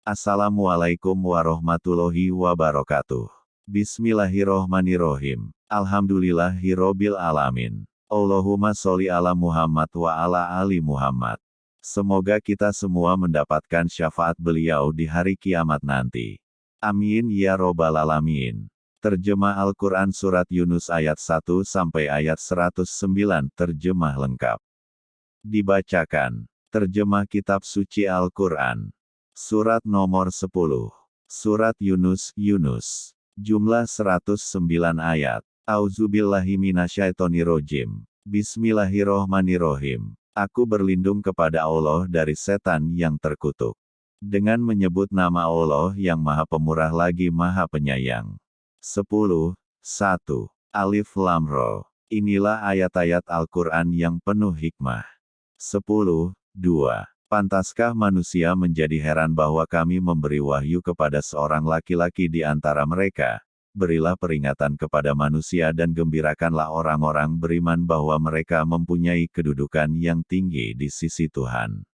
Assalamualaikum warahmatullahi wabarakatuh. Bismillahirrohmanirrohim. Alhamdulillahirrobil alamin. Allahumma sholli ala Muhammad wa ala ali Muhammad. Semoga kita semua mendapatkan syafaat beliau di hari kiamat nanti. Amin ya robbal alamin. Terjemah Al-Quran Surat Yunus ayat 1 sampai ayat 109 terjemah lengkap. Dibacakan. Terjemah Kitab Suci Al-Quran. Surat nomor 10. Surat Yunus, Yunus. Jumlah 109 ayat. Auzubillahiminasyaitonirojim. Bismillahirrohmanirrohim. Aku berlindung kepada Allah dari setan yang terkutuk. Dengan menyebut nama Allah yang maha pemurah lagi maha penyayang. 10. 1. Alif Lam Ro. Inilah ayat-ayat Al-Quran yang penuh hikmah. 10. 2. Pantaskah manusia menjadi heran bahwa kami memberi wahyu kepada seorang laki-laki di antara mereka? Berilah peringatan kepada manusia dan gembirakanlah orang-orang beriman bahwa mereka mempunyai kedudukan yang tinggi di sisi Tuhan.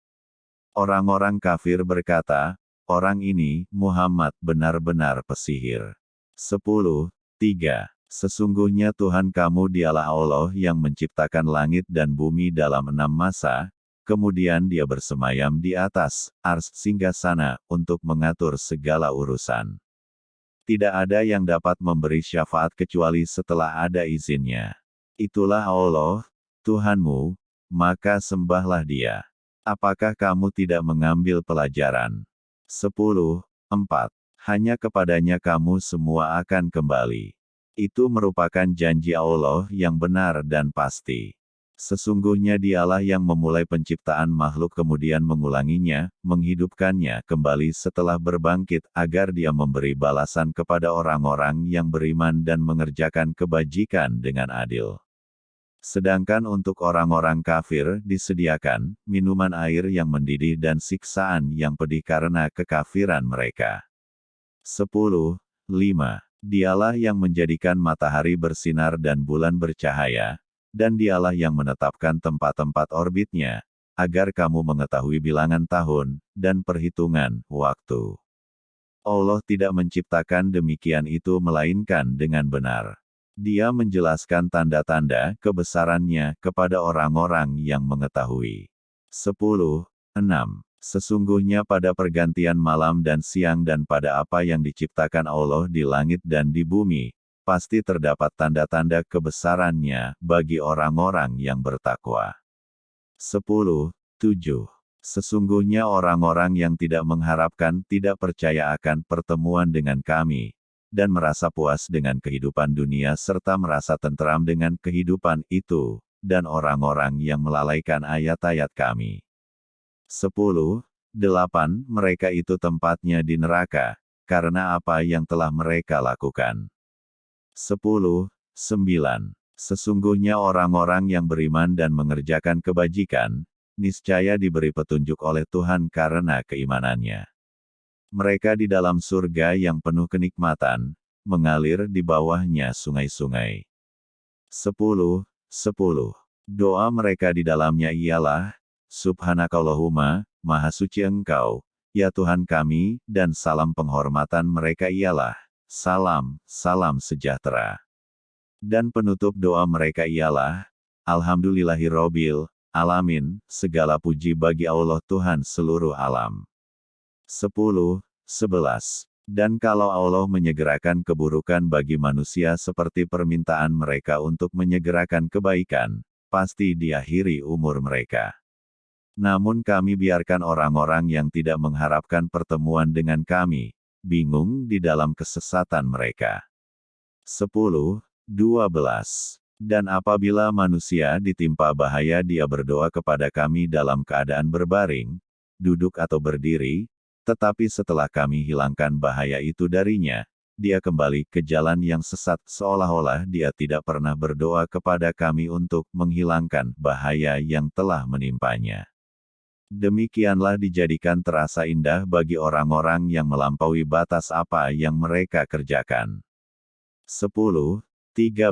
Orang-orang kafir berkata, orang ini, Muhammad, benar-benar pesihir. 10. 3. Sesungguhnya Tuhan kamu dialah Allah yang menciptakan langit dan bumi dalam enam masa, kemudian dia bersemayam di atas, ars sana untuk mengatur segala urusan. Tidak ada yang dapat memberi syafaat kecuali setelah ada izinnya. Itulah Allah, Tuhanmu, maka sembahlah dia. Apakah kamu tidak mengambil pelajaran? 10. 4. Hanya kepadanya kamu semua akan kembali. Itu merupakan janji Allah yang benar dan pasti. Sesungguhnya dialah yang memulai penciptaan makhluk kemudian mengulanginya, menghidupkannya kembali setelah berbangkit, agar dia memberi balasan kepada orang-orang yang beriman dan mengerjakan kebajikan dengan adil. Sedangkan untuk orang-orang kafir disediakan minuman air yang mendidih dan siksaan yang pedih karena kekafiran mereka. 10. 5. Dialah yang menjadikan matahari bersinar dan bulan bercahaya, dan dialah yang menetapkan tempat-tempat orbitnya, agar kamu mengetahui bilangan tahun, dan perhitungan waktu. Allah tidak menciptakan demikian itu melainkan dengan benar. Dia menjelaskan tanda-tanda kebesarannya kepada orang-orang yang mengetahui. 10. 6. Sesungguhnya pada pergantian malam dan siang dan pada apa yang diciptakan Allah di langit dan di bumi, pasti terdapat tanda-tanda kebesarannya bagi orang-orang yang bertakwa. 10. 7. Sesungguhnya orang-orang yang tidak mengharapkan tidak percaya akan pertemuan dengan kami, dan merasa puas dengan kehidupan dunia serta merasa tentram dengan kehidupan itu, dan orang-orang yang melalaikan ayat-ayat kami. 10. 8. Mereka itu tempatnya di neraka, karena apa yang telah mereka lakukan. 10. 9. Sesungguhnya orang-orang yang beriman dan mengerjakan kebajikan, niscaya diberi petunjuk oleh Tuhan karena keimanannya. Mereka di dalam surga yang penuh kenikmatan, mengalir di bawahnya sungai-sungai. 10. 10. Doa mereka di dalamnya ialah, Subhanakallahumma, Maha Suci Engkau, ya Tuhan kami, dan salam penghormatan mereka ialah, salam, salam sejahtera. Dan penutup doa mereka ialah, Alhamdulillahirrobil, alamin, segala puji bagi Allah Tuhan seluruh alam. 10. 11. Dan kalau Allah menyegerakan keburukan bagi manusia seperti permintaan mereka untuk menyegerakan kebaikan, pasti diakhiri umur mereka. Namun kami biarkan orang-orang yang tidak mengharapkan pertemuan dengan kami, bingung di dalam kesesatan mereka. 10. 12. Dan apabila manusia ditimpa bahaya dia berdoa kepada kami dalam keadaan berbaring, duduk atau berdiri, tetapi setelah kami hilangkan bahaya itu darinya, dia kembali ke jalan yang sesat seolah-olah dia tidak pernah berdoa kepada kami untuk menghilangkan bahaya yang telah menimpanya. Demikianlah dijadikan terasa indah bagi orang-orang yang melampaui batas apa yang mereka kerjakan. 10. 13.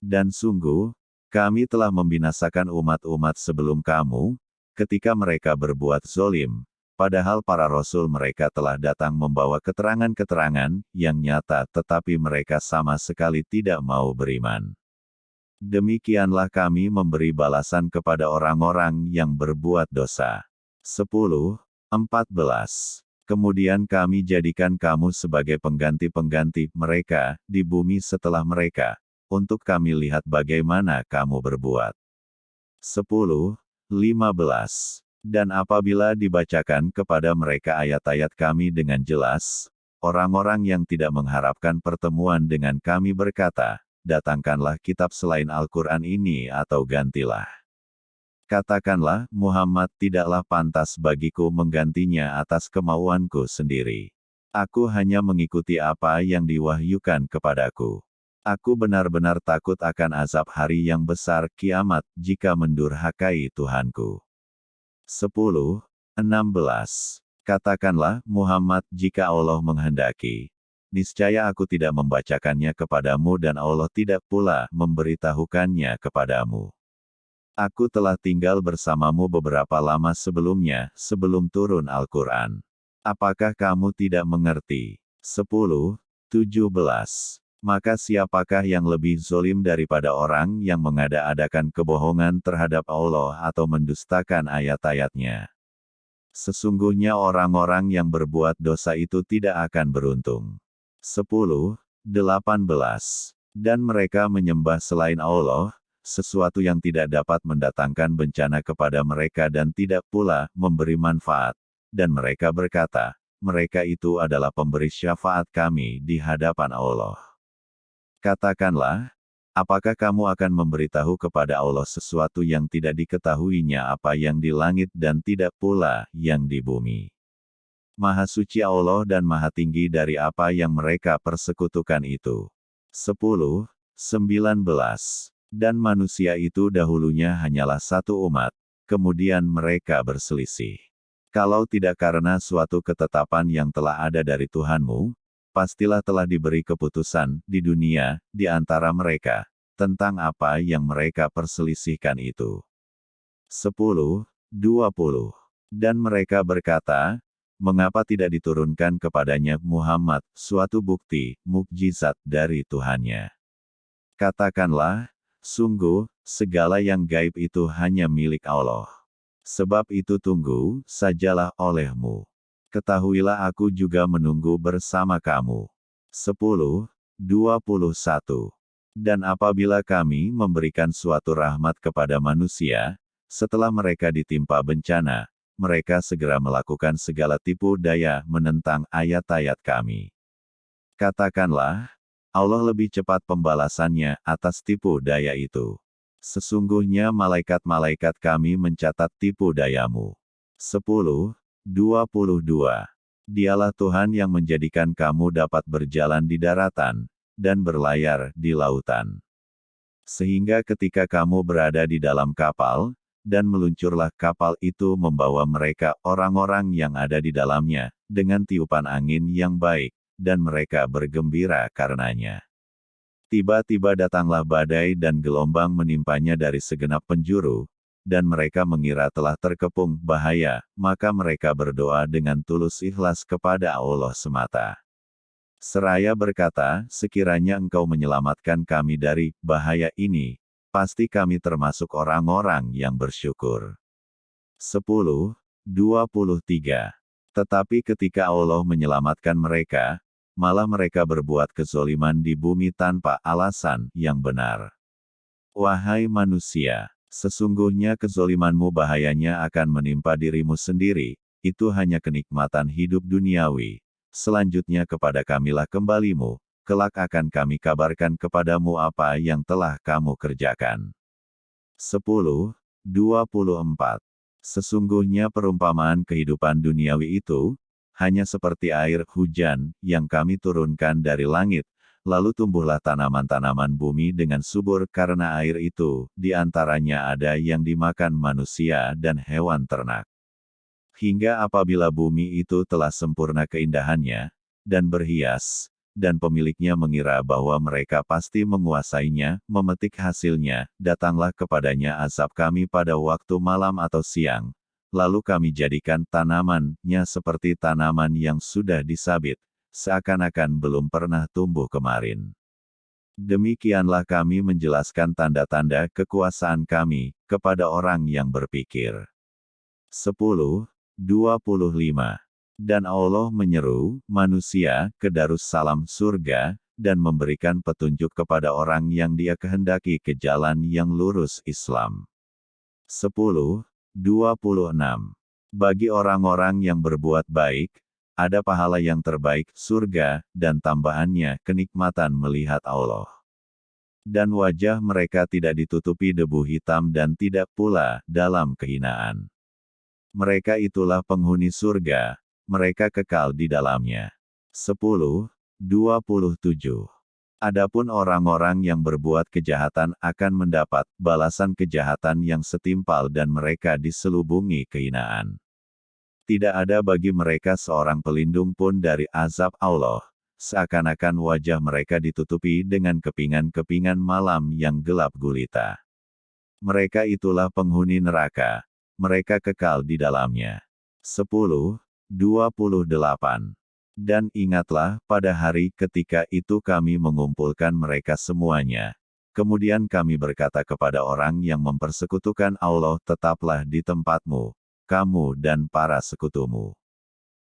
Dan sungguh, kami telah membinasakan umat-umat sebelum kamu, ketika mereka berbuat zolim, padahal para rasul mereka telah datang membawa keterangan-keterangan yang nyata tetapi mereka sama sekali tidak mau beriman. Demikianlah kami memberi balasan kepada orang-orang yang berbuat dosa. 10. 14. Kemudian kami jadikan kamu sebagai pengganti-pengganti mereka di bumi setelah mereka, untuk kami lihat bagaimana kamu berbuat. 10. 15. Dan apabila dibacakan kepada mereka ayat-ayat kami dengan jelas, orang-orang yang tidak mengharapkan pertemuan dengan kami berkata, datangkanlah kitab selain Al-Quran ini atau gantilah. Katakanlah, Muhammad tidaklah pantas bagiku menggantinya atas kemauanku sendiri. Aku hanya mengikuti apa yang diwahyukan kepadaku. Aku benar-benar takut akan azab hari yang besar kiamat jika mendurhakai Tuhanku. 10. 16. Katakanlah, Muhammad, jika Allah menghendaki, niscaya aku tidak membacakannya kepadamu dan Allah tidak pula memberitahukannya kepadamu. Aku telah tinggal bersamamu beberapa lama sebelumnya, sebelum turun Al-Quran. Apakah kamu tidak mengerti? 10. 17. Maka siapakah yang lebih zolim daripada orang yang mengada-adakan kebohongan terhadap Allah atau mendustakan ayat-ayatnya? Sesungguhnya orang-orang yang berbuat dosa itu tidak akan beruntung. 10. 18. Dan mereka menyembah selain Allah, sesuatu yang tidak dapat mendatangkan bencana kepada mereka dan tidak pula memberi manfaat. Dan mereka berkata, mereka itu adalah pemberi syafaat kami di hadapan Allah. Katakanlah, apakah kamu akan memberitahu kepada Allah sesuatu yang tidak diketahuinya apa yang di langit dan tidak pula yang di bumi? Maha suci Allah dan maha tinggi dari apa yang mereka persekutukan itu. 10. 19. Dan manusia itu dahulunya hanyalah satu umat, kemudian mereka berselisih. Kalau tidak karena suatu ketetapan yang telah ada dari Tuhanmu, pastilah telah diberi keputusan di dunia, di antara mereka, tentang apa yang mereka perselisihkan itu. 10. 20. Dan mereka berkata, mengapa tidak diturunkan kepadanya Muhammad suatu bukti, mukjizat dari Tuhannya? Katakanlah, Sungguh, segala yang gaib itu hanya milik Allah. Sebab itu tunggu, sajalah olehmu. Ketahuilah aku juga menunggu bersama kamu. 10. 21. Dan apabila kami memberikan suatu rahmat kepada manusia, setelah mereka ditimpa bencana, mereka segera melakukan segala tipu daya menentang ayat-ayat kami. Katakanlah, Allah lebih cepat pembalasannya atas tipu daya itu. Sesungguhnya malaikat-malaikat kami mencatat tipu dayamu. 10. 22. Dialah Tuhan yang menjadikan kamu dapat berjalan di daratan, dan berlayar di lautan. Sehingga ketika kamu berada di dalam kapal, dan meluncurlah kapal itu membawa mereka orang-orang yang ada di dalamnya, dengan tiupan angin yang baik, dan mereka bergembira karenanya. Tiba-tiba datanglah badai dan gelombang menimpanya dari segenap penjuru, dan mereka mengira telah terkepung bahaya, maka mereka berdoa dengan tulus ikhlas kepada Allah semata. Seraya berkata, sekiranya engkau menyelamatkan kami dari bahaya ini, pasti kami termasuk orang-orang yang bersyukur. 10. 23. Tetapi ketika Allah menyelamatkan mereka, malah mereka berbuat kezoliman di bumi tanpa alasan yang benar. Wahai manusia, sesungguhnya kezolimanmu bahayanya akan menimpa dirimu sendiri, itu hanya kenikmatan hidup duniawi. Selanjutnya kepada kamilah kembalimu, kelak akan kami kabarkan kepadamu apa yang telah kamu kerjakan. 10. 24. Sesungguhnya perumpamaan kehidupan duniawi itu, hanya seperti air hujan yang kami turunkan dari langit, lalu tumbuhlah tanaman-tanaman bumi dengan subur karena air itu, di antaranya ada yang dimakan manusia dan hewan ternak. Hingga apabila bumi itu telah sempurna keindahannya, dan berhias, dan pemiliknya mengira bahwa mereka pasti menguasainya, memetik hasilnya, datanglah kepadanya azab kami pada waktu malam atau siang, lalu kami jadikan tanamannya seperti tanaman yang sudah disabit, seakan-akan belum pernah tumbuh kemarin. Demikianlah kami menjelaskan tanda-tanda kekuasaan kami kepada orang yang berpikir. 10. 25. Dan Allah menyeru manusia ke Darussalam surga, dan memberikan petunjuk kepada orang yang dia kehendaki ke jalan yang lurus Islam. 10. 26. Bagi orang-orang yang berbuat baik, ada pahala yang terbaik, surga, dan tambahannya kenikmatan melihat Allah. Dan wajah mereka tidak ditutupi debu hitam dan tidak pula dalam kehinaan. Mereka itulah penghuni surga, mereka kekal di dalamnya. 10. 27. Adapun orang-orang yang berbuat kejahatan akan mendapat balasan kejahatan yang setimpal dan mereka diselubungi kehinaan. Tidak ada bagi mereka seorang pelindung pun dari azab Allah, seakan-akan wajah mereka ditutupi dengan kepingan-kepingan malam yang gelap gulita. Mereka itulah penghuni neraka, mereka kekal di dalamnya. 10. 28. Dan ingatlah, pada hari ketika itu kami mengumpulkan mereka semuanya. Kemudian kami berkata kepada orang yang mempersekutukan Allah, tetaplah di tempatmu, kamu dan para sekutumu.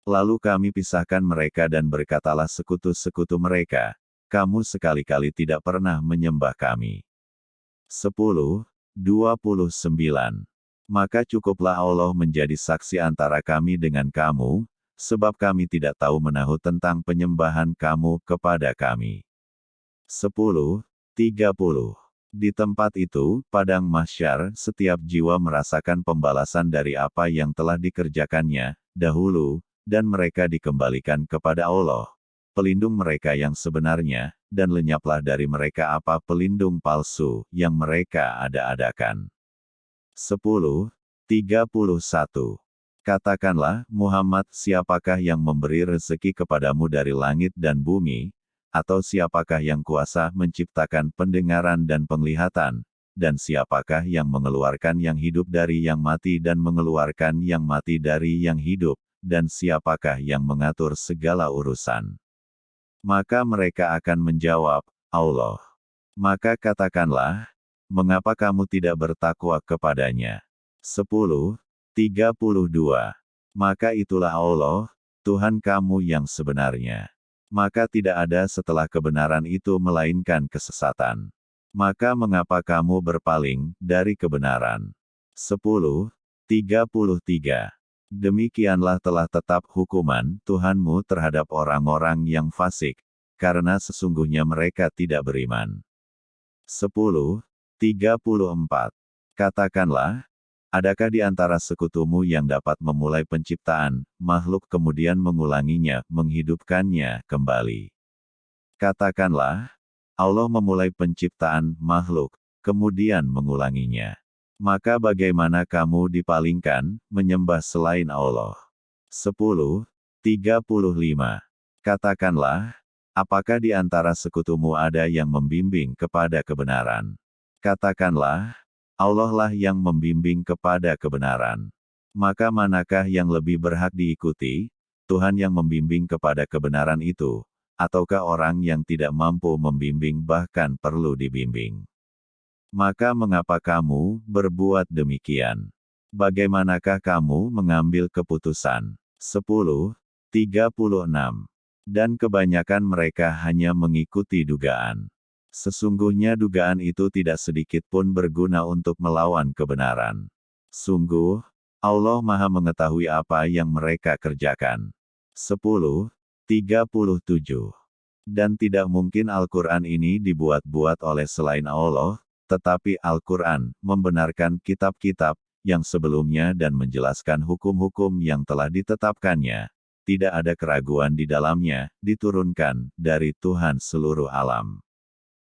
Lalu kami pisahkan mereka dan berkatalah sekutu-sekutu mereka, kamu sekali-kali tidak pernah menyembah kami. 10. 29. Maka cukuplah Allah menjadi saksi antara kami dengan kamu, sebab kami tidak tahu menahu tentang penyembahan kamu kepada kami. 10. 30. Di tempat itu, padang mahsyar, setiap jiwa merasakan pembalasan dari apa yang telah dikerjakannya, dahulu, dan mereka dikembalikan kepada Allah, pelindung mereka yang sebenarnya, dan lenyaplah dari mereka apa pelindung palsu, yang mereka ada-adakan. 10. 31. Katakanlah, Muhammad, siapakah yang memberi rezeki kepadamu dari langit dan bumi, atau siapakah yang kuasa menciptakan pendengaran dan penglihatan, dan siapakah yang mengeluarkan yang hidup dari yang mati dan mengeluarkan yang mati dari yang hidup, dan siapakah yang mengatur segala urusan. Maka mereka akan menjawab, Allah. Maka katakanlah, mengapa kamu tidak bertakwa kepadanya? 10. 32. Maka itulah Allah, Tuhan kamu yang sebenarnya. Maka tidak ada setelah kebenaran itu melainkan kesesatan. Maka mengapa kamu berpaling dari kebenaran? 10. 33. Demikianlah telah tetap hukuman Tuhanmu terhadap orang-orang yang fasik, karena sesungguhnya mereka tidak beriman. 10. 34. Katakanlah, Adakah di antara sekutumu yang dapat memulai penciptaan, makhluk kemudian mengulanginya, menghidupkannya kembali? Katakanlah, Allah memulai penciptaan makhluk, kemudian mengulanginya. Maka bagaimana kamu dipalingkan, menyembah selain Allah? 10. 35. Katakanlah, apakah di antara sekutumu ada yang membimbing kepada kebenaran? Katakanlah, Allah lah yang membimbing kepada kebenaran. Maka manakah yang lebih berhak diikuti? Tuhan yang membimbing kepada kebenaran itu, ataukah orang yang tidak mampu membimbing bahkan perlu dibimbing? Maka mengapa kamu berbuat demikian? Bagaimanakah kamu mengambil keputusan? 10. 36. Dan kebanyakan mereka hanya mengikuti dugaan. Sesungguhnya dugaan itu tidak sedikit pun berguna untuk melawan kebenaran. Sungguh, Allah Maha Mengetahui apa yang mereka kerjakan. 10. 37. Dan tidak mungkin Al-Quran ini dibuat-buat oleh selain Allah, tetapi Al-Quran membenarkan kitab-kitab yang sebelumnya dan menjelaskan hukum-hukum yang telah ditetapkannya. Tidak ada keraguan di dalamnya, diturunkan dari Tuhan seluruh alam.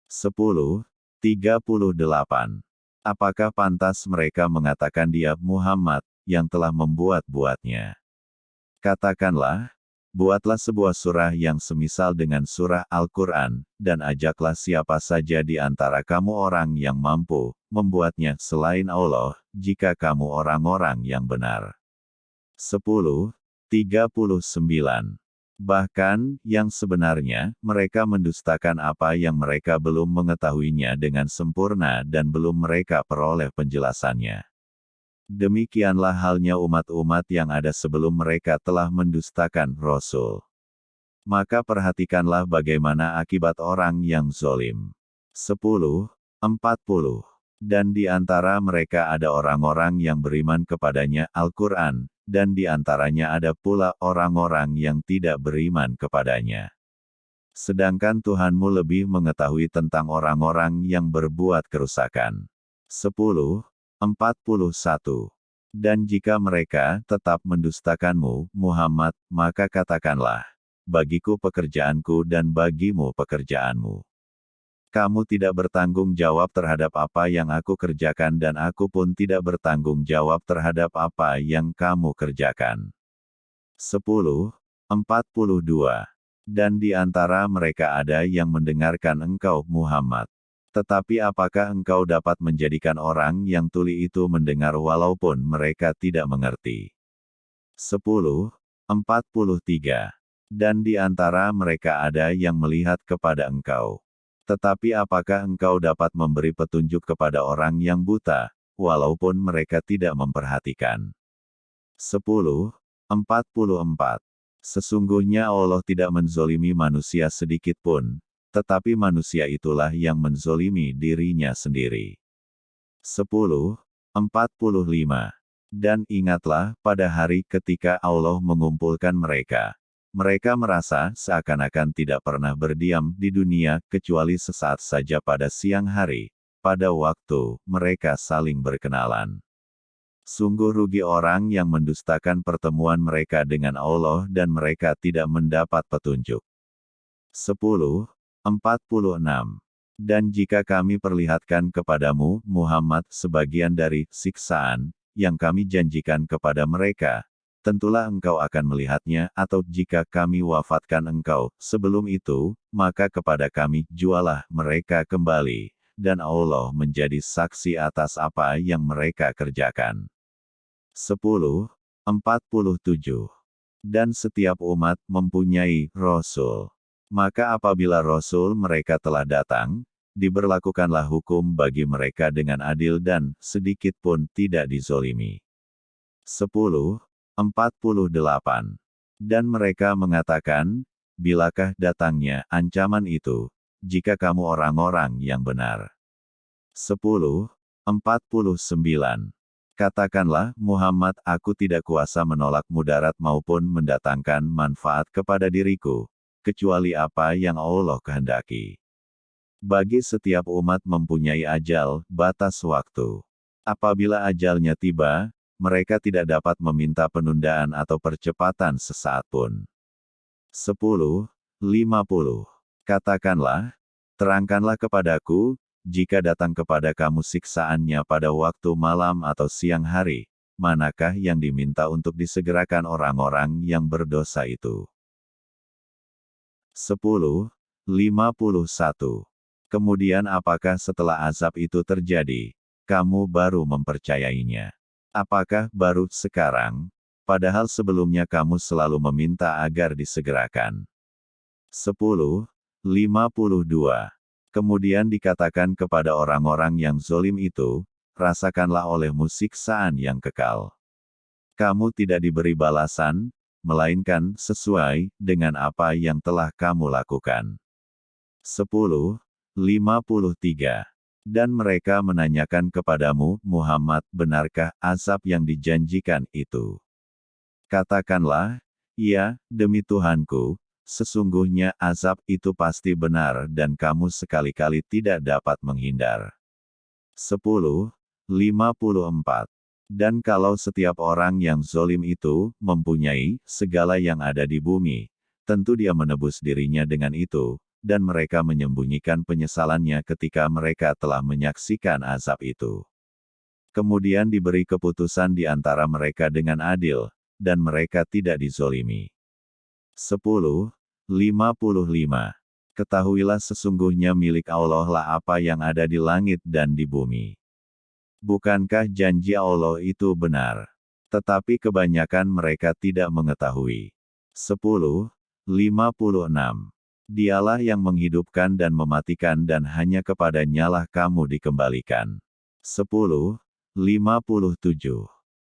10. 38. Apakah pantas mereka mengatakan dia Muhammad, yang telah membuat-buatnya? Katakanlah, Buatlah sebuah surah yang semisal dengan surah Al-Quran, dan ajaklah siapa saja di antara kamu orang yang mampu membuatnya selain Allah, jika kamu orang-orang yang benar. 10. 39. Bahkan, yang sebenarnya, mereka mendustakan apa yang mereka belum mengetahuinya dengan sempurna dan belum mereka peroleh penjelasannya. Demikianlah halnya umat-umat yang ada sebelum mereka telah mendustakan Rasul. Maka perhatikanlah bagaimana akibat orang yang zolim. 10. 40. Dan di antara mereka ada orang-orang yang beriman kepadanya Al-Quran, dan di antaranya ada pula orang-orang yang tidak beriman kepadanya. Sedangkan Tuhanmu lebih mengetahui tentang orang-orang yang berbuat kerusakan. 10. 41. Dan jika mereka tetap mendustakanmu, Muhammad, maka katakanlah, bagiku pekerjaanku dan bagimu pekerjaanmu. Kamu tidak bertanggung jawab terhadap apa yang aku kerjakan dan aku pun tidak bertanggung jawab terhadap apa yang kamu kerjakan. 10. 42. Dan di antara mereka ada yang mendengarkan engkau, Muhammad. Tetapi apakah engkau dapat menjadikan orang yang tuli itu mendengar walaupun mereka tidak mengerti? 10. 43. Dan di antara mereka ada yang melihat kepada engkau. Tetapi apakah engkau dapat memberi petunjuk kepada orang yang buta, walaupun mereka tidak memperhatikan? 10. 44. Sesungguhnya Allah tidak menzolimi manusia sedikit pun, tetapi manusia itulah yang menzolimi dirinya sendiri. 10. 45. Dan ingatlah, pada hari ketika Allah mengumpulkan mereka. Mereka merasa seakan-akan tidak pernah berdiam di dunia, kecuali sesaat saja pada siang hari, pada waktu mereka saling berkenalan. Sungguh rugi orang yang mendustakan pertemuan mereka dengan Allah dan mereka tidak mendapat petunjuk. 10. 46. Dan jika kami perlihatkan kepadamu, Muhammad, sebagian dari siksaan yang kami janjikan kepada mereka, tentulah engkau akan melihatnya, atau jika kami wafatkan engkau, sebelum itu, maka kepada kami jualah mereka kembali, dan Allah menjadi saksi atas apa yang mereka kerjakan. 10. 47. Dan setiap umat mempunyai Rasul. Maka apabila Rasul mereka telah datang, diberlakukanlah hukum bagi mereka dengan adil dan sedikit pun tidak dizolimi. 10. 48. Dan mereka mengatakan, bilakah datangnya ancaman itu, jika kamu orang-orang yang benar. 10. 49. Katakanlah, Muhammad, aku tidak kuasa menolak mudarat maupun mendatangkan manfaat kepada diriku, kecuali apa yang Allah kehendaki. Bagi setiap umat mempunyai ajal, batas waktu. Apabila ajalnya tiba, mereka tidak dapat meminta penundaan atau percepatan sesaat pun. 10. 50. Katakanlah, terangkanlah kepadaku, jika datang kepada kamu siksaannya pada waktu malam atau siang hari, manakah yang diminta untuk disegerakan orang-orang yang berdosa itu? 10. 51. Kemudian apakah setelah azab itu terjadi, kamu baru mempercayainya? Apakah baru sekarang, padahal sebelumnya kamu selalu meminta agar disegerakan? 10. 52. Kemudian dikatakan kepada orang-orang yang zolim itu, rasakanlah olehmu siksaan yang kekal. Kamu tidak diberi balasan, melainkan sesuai dengan apa yang telah kamu lakukan. 10. 53. Dan mereka menanyakan kepadamu, Muhammad, benarkah azab yang dijanjikan itu? Katakanlah, ya, demi Tuhanku, sesungguhnya azab itu pasti benar dan kamu sekali-kali tidak dapat menghindar. 10. 54. Dan kalau setiap orang yang zolim itu mempunyai segala yang ada di bumi, tentu dia menebus dirinya dengan itu, dan mereka menyembunyikan penyesalannya ketika mereka telah menyaksikan azab itu. Kemudian diberi keputusan di antara mereka dengan adil, dan mereka tidak dizolimi. 10. 55. Ketahuilah sesungguhnya milik Allah lah apa yang ada di langit dan di bumi. Bukankah janji Allah itu benar? Tetapi kebanyakan mereka tidak mengetahui. 10. 56. Dialah yang menghidupkan dan mematikan dan hanya kepadanya lah kamu dikembalikan. 10. 57.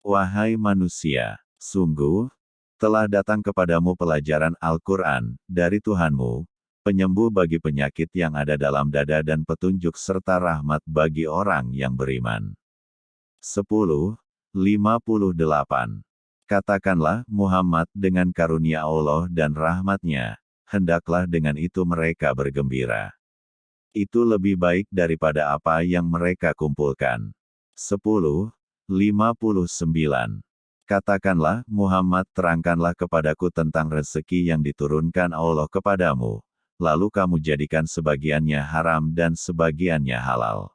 Wahai manusia, sungguh, telah datang kepadamu pelajaran Al-Quran, dari Tuhanmu, penyembuh bagi penyakit yang ada dalam dada dan petunjuk serta rahmat bagi orang yang beriman. 10. 58. Katakanlah, Muhammad dengan karunia Allah dan rahmatnya, hendaklah dengan itu mereka bergembira. Itu lebih baik daripada apa yang mereka kumpulkan. 10. 59. Katakanlah, Muhammad terangkanlah kepadaku tentang rezeki yang diturunkan Allah kepadamu, lalu kamu jadikan sebagiannya haram dan sebagiannya halal.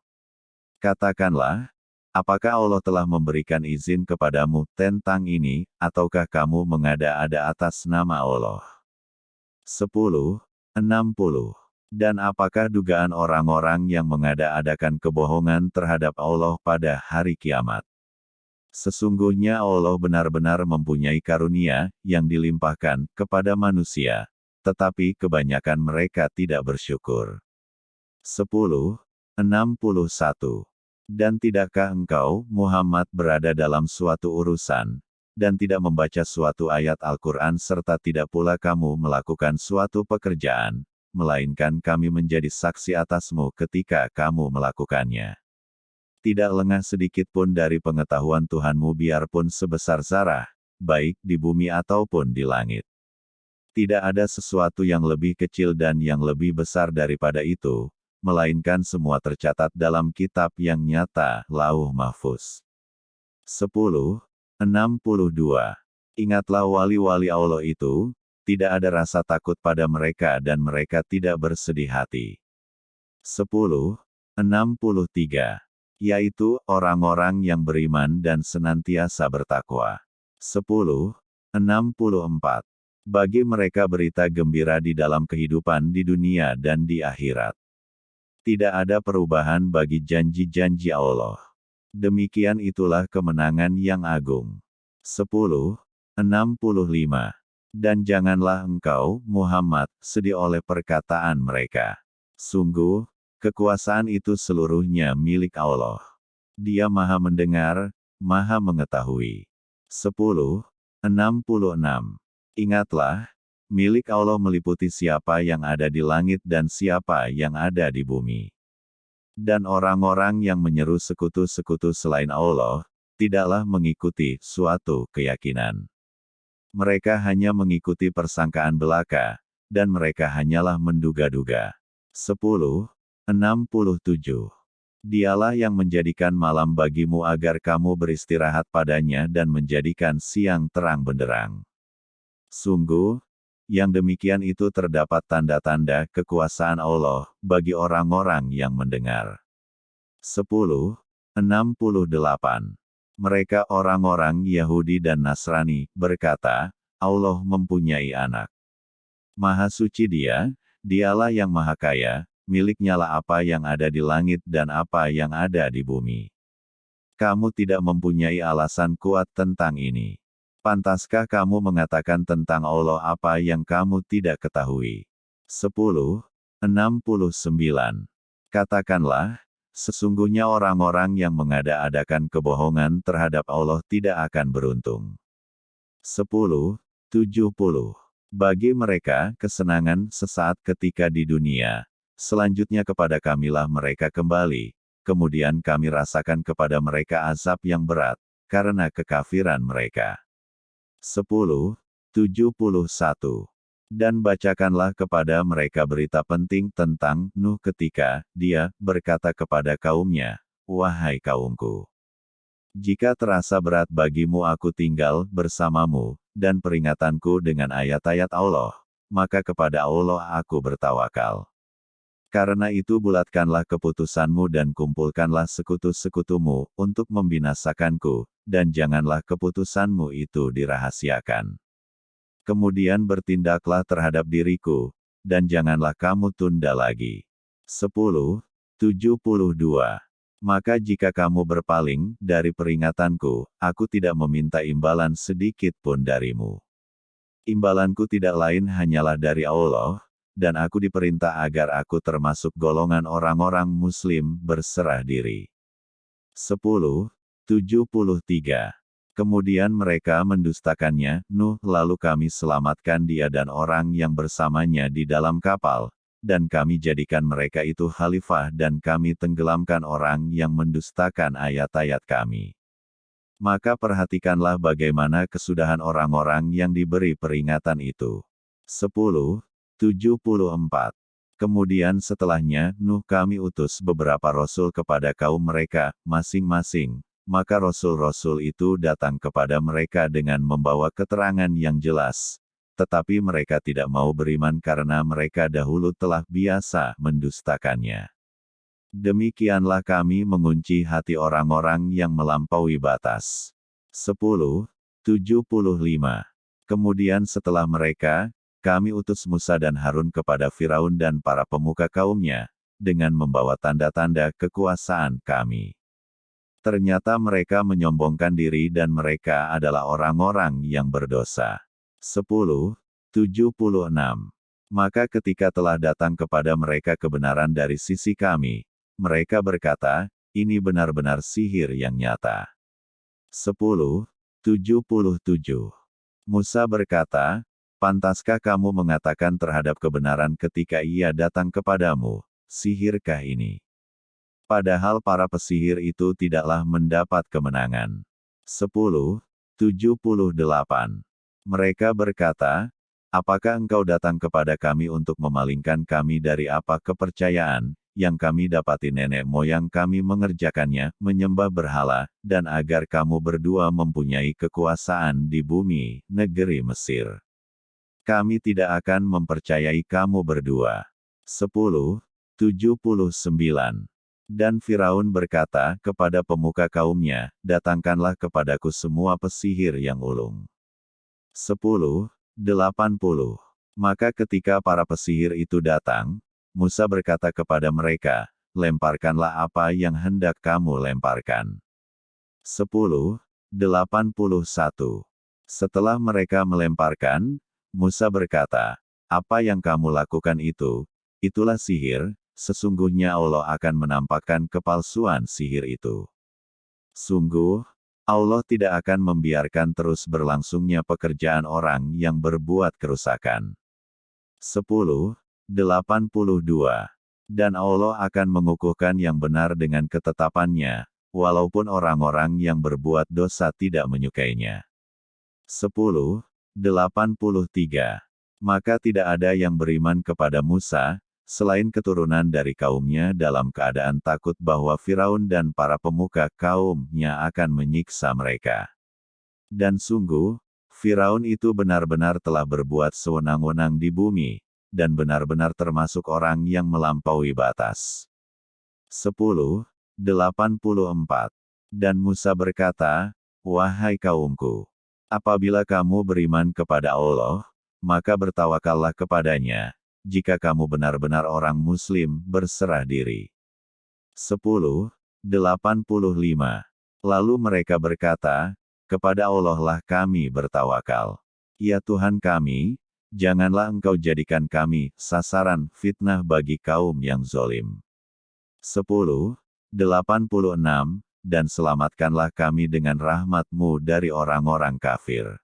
Katakanlah, apakah Allah telah memberikan izin kepadamu tentang ini, ataukah kamu mengada-ada atas nama Allah? 10. 60. Dan apakah dugaan orang-orang yang mengada-adakan kebohongan terhadap Allah pada hari kiamat? Sesungguhnya Allah benar-benar mempunyai karunia yang dilimpahkan kepada manusia, tetapi kebanyakan mereka tidak bersyukur. 10. 61. Dan tidakkah engkau, Muhammad berada dalam suatu urusan, dan tidak membaca suatu ayat Al-Quran serta tidak pula kamu melakukan suatu pekerjaan, melainkan kami menjadi saksi atasmu ketika kamu melakukannya. Tidak lengah sedikit pun dari pengetahuan Tuhanmu biarpun sebesar zarah, baik di bumi ataupun di langit. Tidak ada sesuatu yang lebih kecil dan yang lebih besar daripada itu, melainkan semua tercatat dalam kitab yang nyata, Lauh Mahfuz. 10. 62. Ingatlah wali-wali Allah itu, tidak ada rasa takut pada mereka dan mereka tidak bersedih hati. 10. 63. Yaitu, orang-orang yang beriman dan senantiasa bertakwa. 10. 64. Bagi mereka berita gembira di dalam kehidupan di dunia dan di akhirat. Tidak ada perubahan bagi janji-janji Allah. Demikian itulah kemenangan yang agung. 10. 65. Dan janganlah engkau, Muhammad, sedih oleh perkataan mereka. Sungguh, kekuasaan itu seluruhnya milik Allah. Dia maha mendengar, maha mengetahui. 10. 66. Ingatlah, milik Allah meliputi siapa yang ada di langit dan siapa yang ada di bumi. Dan orang-orang yang menyeru sekutu-sekutu selain Allah, tidaklah mengikuti suatu keyakinan. Mereka hanya mengikuti persangkaan belaka, dan mereka hanyalah menduga-duga. 10. 67. Dialah yang menjadikan malam bagimu agar kamu beristirahat padanya dan menjadikan siang terang benderang. Sungguh, yang demikian itu terdapat tanda-tanda kekuasaan Allah bagi orang-orang yang mendengar. 10. 68. Mereka orang-orang Yahudi dan Nasrani berkata, Allah mempunyai anak. Maha suci dia, dialah yang maha kaya, miliknya lah apa yang ada di langit dan apa yang ada di bumi. Kamu tidak mempunyai alasan kuat tentang ini. Pantaskah kamu mengatakan tentang Allah apa yang kamu tidak ketahui? 10. 69. Katakanlah, sesungguhnya orang-orang yang mengada-adakan kebohongan terhadap Allah tidak akan beruntung. 10. 70. Bagi mereka, kesenangan sesaat ketika di dunia, selanjutnya kepada kamilah mereka kembali, kemudian kami rasakan kepada mereka azab yang berat, karena kekafiran mereka. 10. 71. Dan bacakanlah kepada mereka berita penting tentang Nuh ketika dia berkata kepada kaumnya, Wahai kaumku, jika terasa berat bagimu aku tinggal bersamamu, dan peringatanku dengan ayat-ayat Allah, maka kepada Allah aku bertawakal. Karena itu bulatkanlah keputusanmu dan kumpulkanlah sekutu-sekutumu untuk membinasakanku, dan janganlah keputusanmu itu dirahasiakan. Kemudian bertindaklah terhadap diriku, dan janganlah kamu tunda lagi. 10. 72. Maka jika kamu berpaling dari peringatanku, aku tidak meminta imbalan sedikit pun darimu. Imbalanku tidak lain hanyalah dari Allah, dan aku diperintah agar aku termasuk golongan orang-orang muslim berserah diri. 10. 73. Kemudian mereka mendustakannya, Nuh, lalu kami selamatkan dia dan orang yang bersamanya di dalam kapal, dan kami jadikan mereka itu khalifah dan kami tenggelamkan orang yang mendustakan ayat-ayat kami. Maka perhatikanlah bagaimana kesudahan orang-orang yang diberi peringatan itu. 10. 74. Kemudian setelahnya, Nuh kami utus beberapa rasul kepada kaum mereka, masing-masing, maka rasul-rasul itu datang kepada mereka dengan membawa keterangan yang jelas. Tetapi mereka tidak mau beriman karena mereka dahulu telah biasa mendustakannya. Demikianlah kami mengunci hati orang-orang yang melampaui batas. 10. 75. Kemudian setelah mereka, kami utus Musa dan Harun kepada Firaun dan para pemuka kaumnya, dengan membawa tanda-tanda kekuasaan kami. Ternyata mereka menyombongkan diri dan mereka adalah orang-orang yang berdosa. 10. 76. Maka ketika telah datang kepada mereka kebenaran dari sisi kami, mereka berkata, ini benar-benar sihir yang nyata. 10. 77. Musa berkata, Pantaskah kamu mengatakan terhadap kebenaran ketika ia datang kepadamu, sihirkah ini? Padahal para pesihir itu tidaklah mendapat kemenangan. 10. 78. Mereka berkata, Apakah engkau datang kepada kami untuk memalingkan kami dari apa kepercayaan, yang kami dapati nenek moyang kami mengerjakannya, menyembah berhala, dan agar kamu berdua mempunyai kekuasaan di bumi, negeri Mesir. Kami tidak akan mempercayai kamu berdua. 10. 79. Dan Firaun berkata kepada pemuka kaumnya, Datangkanlah kepadaku semua pesihir yang ulung. 10. 80. Maka ketika para pesihir itu datang, Musa berkata kepada mereka, Lemparkanlah apa yang hendak kamu lemparkan. 10. 81. Setelah mereka melemparkan, Musa berkata, Apa yang kamu lakukan itu, itulah sihir, sesungguhnya Allah akan menampakkan kepalsuan sihir itu. Sungguh, Allah tidak akan membiarkan terus berlangsungnya pekerjaan orang yang berbuat kerusakan. 10. 82. Dan Allah akan mengukuhkan yang benar dengan ketetapannya, walaupun orang-orang yang berbuat dosa tidak menyukainya. 10. 83. Maka tidak ada yang beriman kepada Musa, selain keturunan dari kaumnya dalam keadaan takut bahwa Firaun dan para pemuka kaumnya akan menyiksa mereka. Dan sungguh, Firaun itu benar-benar telah berbuat sewenang-wenang di bumi, dan benar-benar termasuk orang yang melampaui batas. 10. 84. Dan Musa berkata, Wahai kaumku, apabila kamu beriman kepada Allah, maka bertawakallah kepadanya, jika kamu benar-benar orang muslim, berserah diri. 10. 85. Lalu mereka berkata, kepada Allah lah kami bertawakal. Ya Tuhan kami, janganlah engkau jadikan kami sasaran fitnah bagi kaum yang zolim. 10. 86. Dan selamatkanlah kami dengan rahmatmu dari orang-orang kafir.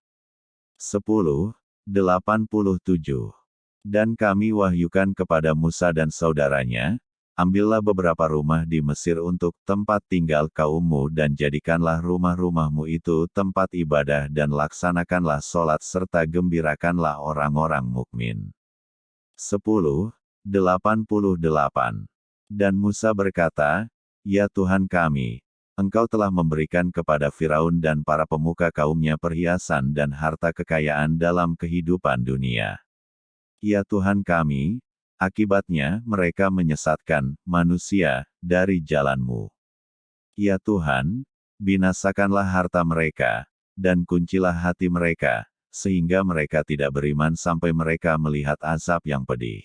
10. 87. Dan kami wahyukan kepada Musa dan saudaranya, ambillah beberapa rumah di Mesir untuk tempat tinggal kaummu dan jadikanlah rumah-rumahmu itu tempat ibadah dan laksanakanlah sholat serta gembirakanlah orang-orang mukmin. 10. 88. Dan Musa berkata, Ya Tuhan kami, Engkau telah memberikan kepada Firaun dan para pemuka kaumnya perhiasan dan harta kekayaan dalam kehidupan dunia. Ya Tuhan kami, akibatnya mereka menyesatkan manusia dari jalanmu. Ya Tuhan, binasakanlah harta mereka, dan kuncilah hati mereka, sehingga mereka tidak beriman sampai mereka melihat azab yang pedih.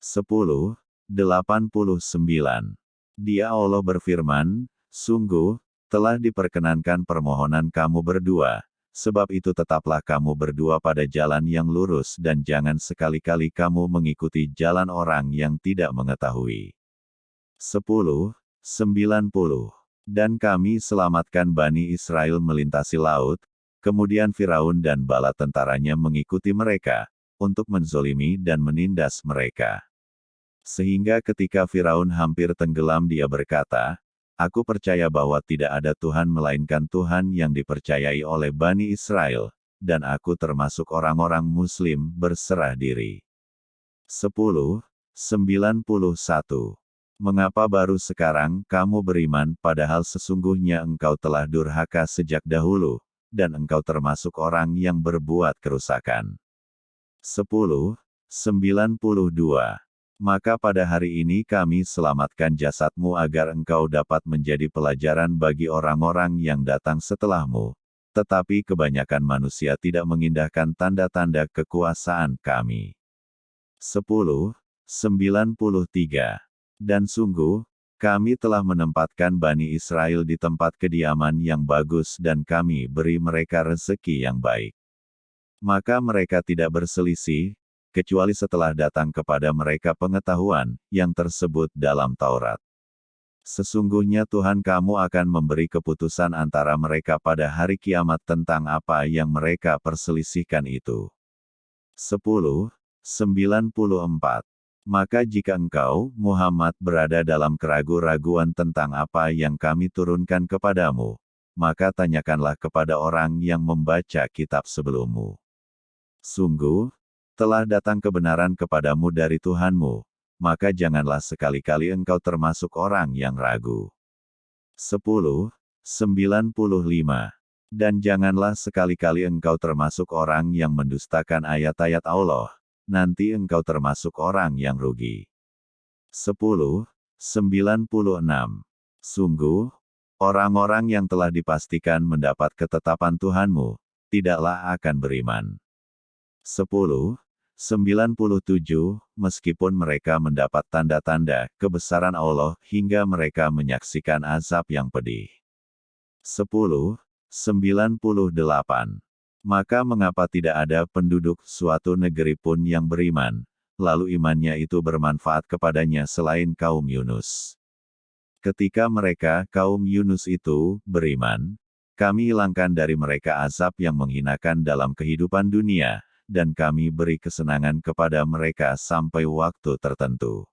10. 89. Dia Allah berfirman, Sungguh, telah diperkenankan permohonan kamu berdua, sebab itu tetaplah kamu berdua pada jalan yang lurus dan jangan sekali-kali kamu mengikuti jalan orang yang tidak mengetahui. 10. 90. Dan kami selamatkan Bani Israel melintasi laut, kemudian Firaun dan bala tentaranya mengikuti mereka, untuk menzolimi dan menindas mereka. Sehingga ketika Firaun hampir tenggelam dia berkata, Aku percaya bahwa tidak ada Tuhan melainkan Tuhan yang dipercayai oleh Bani Israel, dan aku termasuk orang-orang Muslim berserah diri. 10. 91. Mengapa baru sekarang kamu beriman padahal sesungguhnya engkau telah durhaka sejak dahulu, dan engkau termasuk orang yang berbuat kerusakan. 10. 92 maka pada hari ini kami selamatkan jasadmu agar engkau dapat menjadi pelajaran bagi orang-orang yang datang setelahmu. Tetapi kebanyakan manusia tidak mengindahkan tanda-tanda kekuasaan kami. 10. 93. Dan sungguh, kami telah menempatkan Bani Israel di tempat kediaman yang bagus dan kami beri mereka rezeki yang baik. Maka mereka tidak berselisih, kecuali setelah datang kepada mereka pengetahuan yang tersebut dalam Taurat. Sesungguhnya Tuhan kamu akan memberi keputusan antara mereka pada hari kiamat tentang apa yang mereka perselisihkan itu. 10. 94. Maka jika engkau, Muhammad berada dalam keragu-raguan tentang apa yang kami turunkan kepadamu, maka tanyakanlah kepada orang yang membaca kitab sebelummu. Sungguh, telah datang kebenaran kepadamu dari Tuhanmu, maka janganlah sekali-kali engkau termasuk orang yang ragu. 10. 95. Dan janganlah sekali-kali engkau termasuk orang yang mendustakan ayat-ayat Allah, nanti engkau termasuk orang yang rugi. 10. 96. Sungguh, orang-orang yang telah dipastikan mendapat ketetapan Tuhanmu, tidaklah akan beriman. 10. 97, meskipun mereka mendapat tanda-tanda kebesaran Allah hingga mereka menyaksikan azab yang pedih. 10. 98. Maka mengapa tidak ada penduduk suatu negeri pun yang beriman, lalu imannya itu bermanfaat kepadanya selain kaum Yunus. Ketika mereka, kaum Yunus itu, beriman, kami hilangkan dari mereka azab yang menghinakan dalam kehidupan dunia, dan kami beri kesenangan kepada mereka sampai waktu tertentu.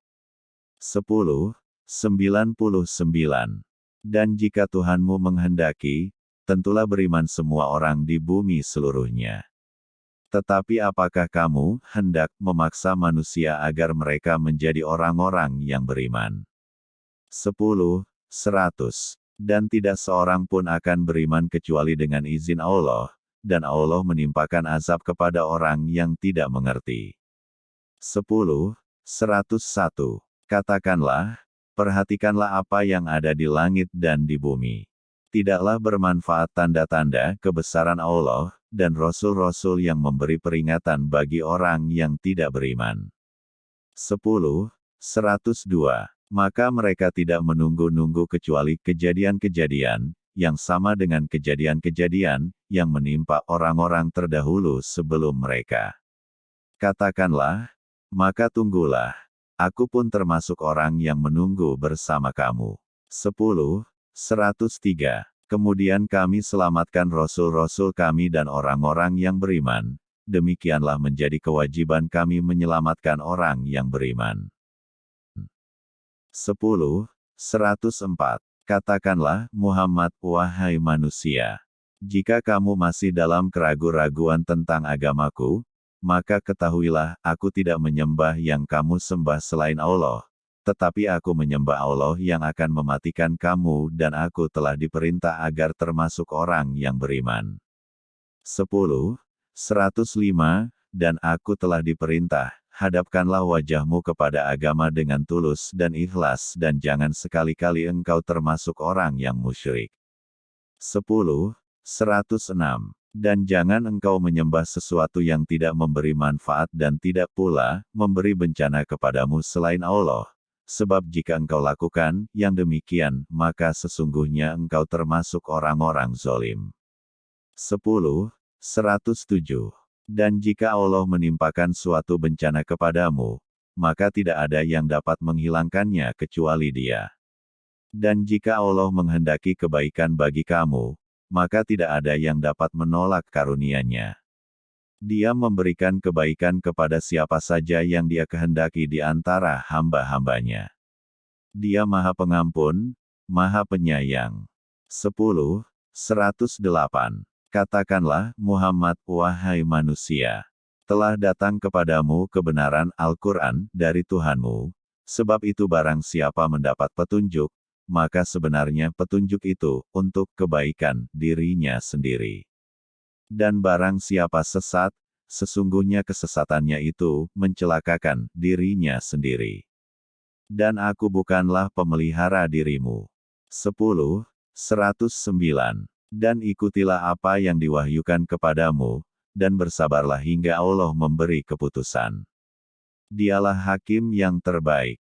10. 99. Dan jika Tuhanmu menghendaki, tentulah beriman semua orang di bumi seluruhnya. Tetapi apakah kamu hendak memaksa manusia agar mereka menjadi orang-orang yang beriman? 10. 100. Dan tidak seorang pun akan beriman kecuali dengan izin Allah, dan Allah menimpakan azab kepada orang yang tidak mengerti. 10. 101. Katakanlah, perhatikanlah apa yang ada di langit dan di bumi. Tidaklah bermanfaat tanda-tanda kebesaran Allah, dan Rasul-Rasul yang memberi peringatan bagi orang yang tidak beriman. 10. 102. Maka mereka tidak menunggu-nunggu kecuali kejadian-kejadian, yang sama dengan kejadian-kejadian yang menimpa orang-orang terdahulu sebelum mereka. Katakanlah, maka tunggulah, aku pun termasuk orang yang menunggu bersama kamu. 10. 103. Kemudian kami selamatkan rasul-rasul kami dan orang-orang yang beriman, demikianlah menjadi kewajiban kami menyelamatkan orang yang beriman. 10. 104. Katakanlah, Muhammad, wahai manusia, jika kamu masih dalam keraguan-raguan tentang agamaku, maka ketahuilah, aku tidak menyembah yang kamu sembah selain Allah, tetapi aku menyembah Allah yang akan mematikan kamu dan aku telah diperintah agar termasuk orang yang beriman. 10. 105, dan aku telah diperintah, hadapkanlah wajahmu kepada agama dengan tulus dan ikhlas dan jangan sekali-kali engkau termasuk orang yang musyrik. 10. 106. Dan jangan engkau menyembah sesuatu yang tidak memberi manfaat dan tidak pula memberi bencana kepadamu selain Allah. Sebab jika engkau lakukan yang demikian, maka sesungguhnya engkau termasuk orang-orang zolim. 10. 107. Dan jika Allah menimpakan suatu bencana kepadamu, maka tidak ada yang dapat menghilangkannya kecuali Dia. Dan jika Allah menghendaki kebaikan bagi kamu, maka tidak ada yang dapat menolak karunia-Nya. Dia memberikan kebaikan kepada siapa saja yang Dia kehendaki di antara hamba-hambanya. Dia Maha Pengampun, Maha Penyayang. 10. 108. Katakanlah, Muhammad, wahai manusia, telah datang kepadamu kebenaran Al-Quran dari Tuhanmu, sebab itu barang siapa mendapat petunjuk, maka sebenarnya petunjuk itu untuk kebaikan dirinya sendiri. Dan barang siapa sesat, sesungguhnya kesesatannya itu mencelakakan dirinya sendiri. Dan aku bukanlah pemelihara dirimu. 10. 109 dan ikutilah apa yang diwahyukan kepadamu, dan bersabarlah hingga Allah memberi keputusan. Dialah hakim yang terbaik.